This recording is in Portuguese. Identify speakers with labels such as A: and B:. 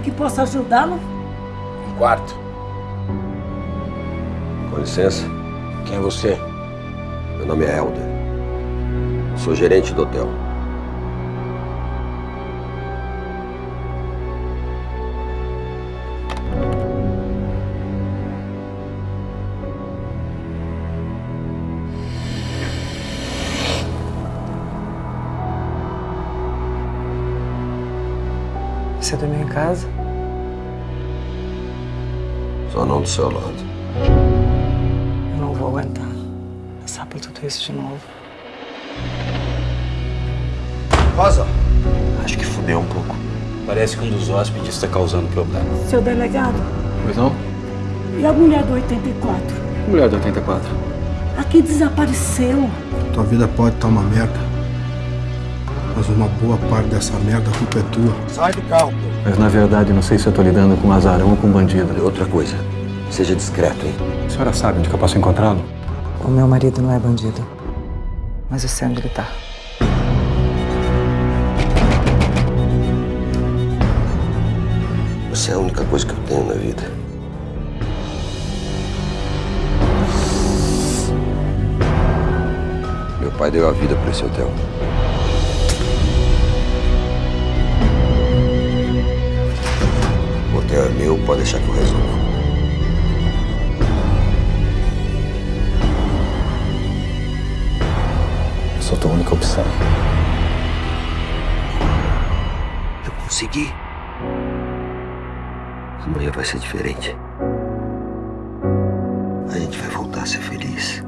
A: que possa ajudá-lo?
B: Um quarto.
C: Com licença.
B: Quem é você?
C: Meu nome é Helder. Sou gerente do hotel.
D: Você dormiu em casa?
C: Só não do seu lado.
D: Eu não vou aguentar passar por tudo isso de novo.
C: Rosa!
E: Acho que fudeu um pouco.
B: Parece que um dos hóspedes está causando problema.
A: Seu delegado,
E: Pois não?
A: e a mulher do 84?
E: Mulher do 84.
A: Aqui desapareceu.
F: Tua vida pode estar uma merda. Mas uma boa parte dessa merda a culpa é tua.
C: Sai do carro, pô.
E: Mas na verdade, não sei se eu tô lidando com um azarão ou com um bandido.
C: E outra coisa, seja discreto, hein?
E: A senhora sabe onde que eu posso encontrá-lo?
D: O meu marido não é bandido. Mas eu sei onde ele tá.
C: Você é a única coisa que eu tenho na vida. Meu pai deu a vida por esse hotel. Deixar que eu resolvo.
E: Eu sou tua única opção.
C: Eu consegui. Amanhã vai ser diferente. A gente vai voltar a ser feliz.